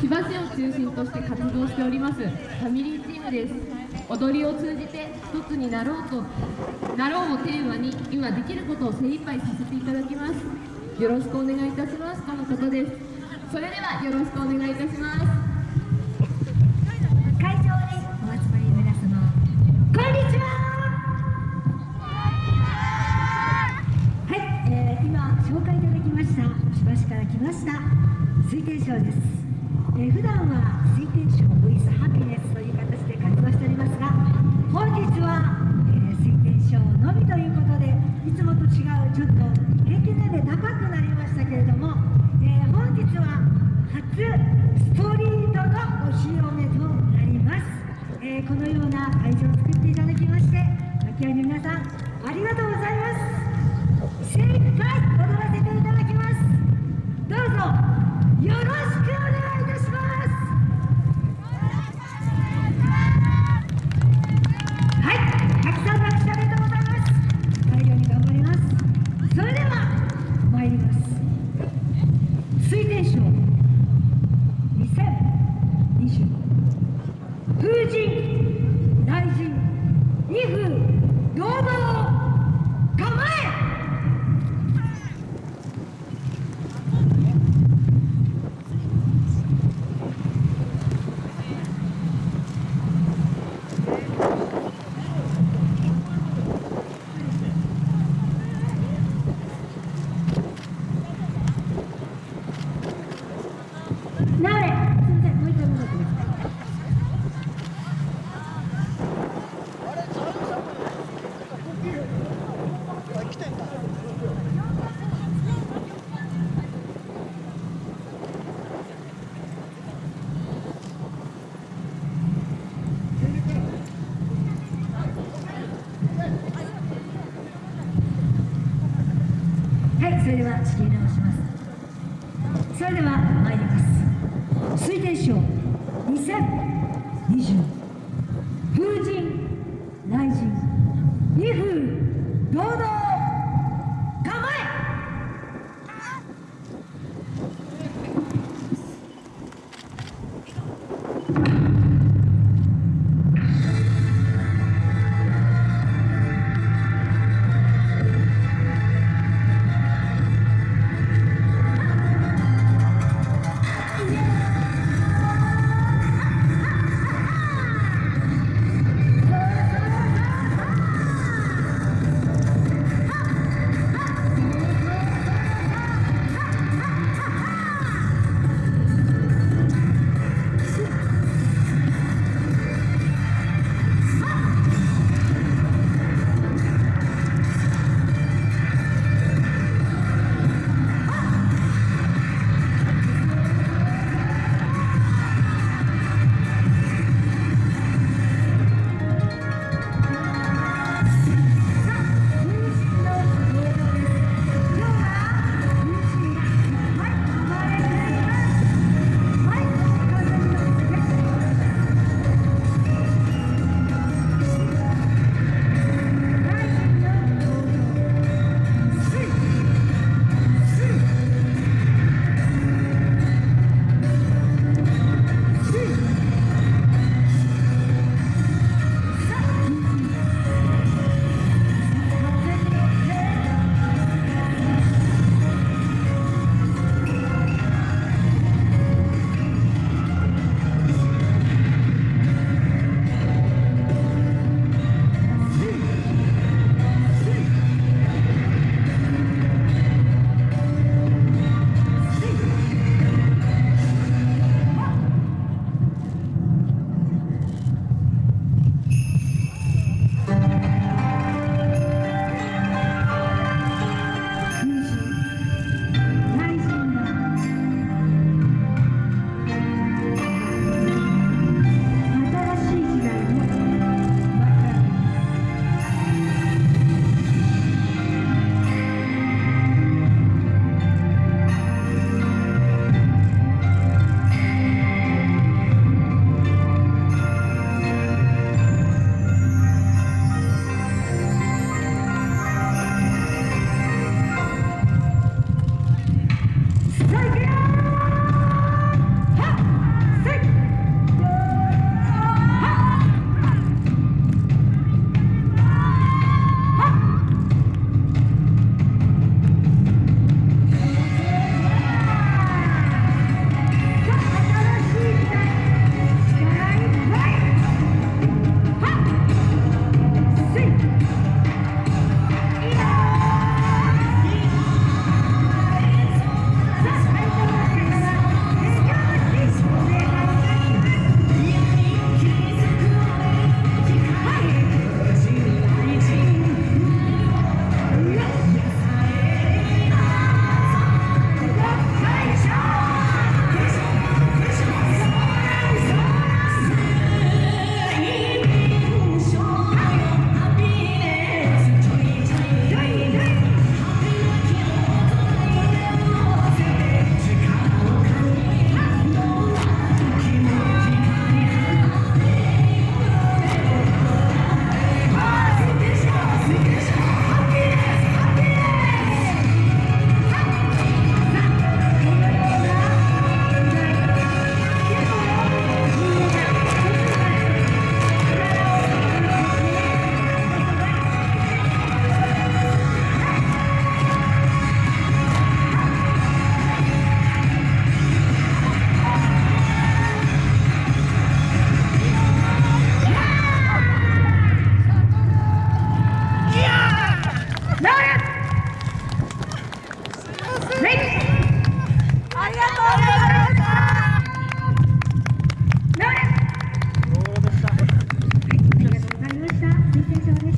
千葉市を中心として活動しておりますファミリーチームです。踊りを通じて一つになろうとなろうをテーマに今できることを精一杯させていただきます。よろしくお願いいたします。とのことです。それではよろしくお願いいたします。会場にお集まりの皆様こんにちは。はい、えー、今紹介いただきました千葉市から来ました水天賞です、えー、普段は水天賞 with ハピネスという形で活動しておりますが本日は、え、水天賞のみということでいつもと違うちょっと平均年齢高くなりましたけれども、えー、本日は初ストリートのお披露目となります、えー、このような会場を作っていただきまして牧合の皆さんありがとうございます。精一杯踊らせていただきます。どうぞよろしく風神大臣二風堂々構えなれすみませんもう一回戻ってくださいはい、それでは仕切り直します。それでは参ります。推定賞2020風神雷神2風堂々 ¡Arriba